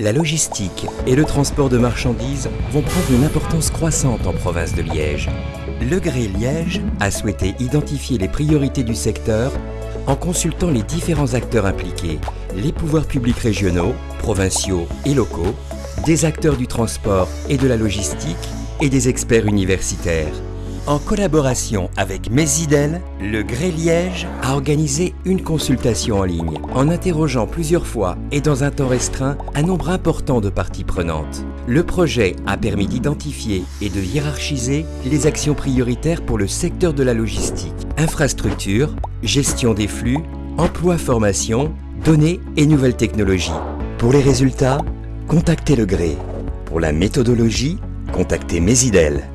La logistique et le transport de marchandises vont prendre une importance croissante en province de Liège. Le Gré Liège a souhaité identifier les priorités du secteur en consultant les différents acteurs impliqués, les pouvoirs publics régionaux, provinciaux et locaux, des acteurs du transport et de la logistique et des experts universitaires. En collaboration avec Mésidel, le Gré Liège a organisé une consultation en ligne en interrogeant plusieurs fois et dans un temps restreint un nombre important de parties prenantes. Le projet a permis d'identifier et de hiérarchiser les actions prioritaires pour le secteur de la logistique, infrastructure, gestion des flux, emploi-formation, données et nouvelles technologies. Pour les résultats, contactez le Gré. Pour la méthodologie, contactez Mésidel.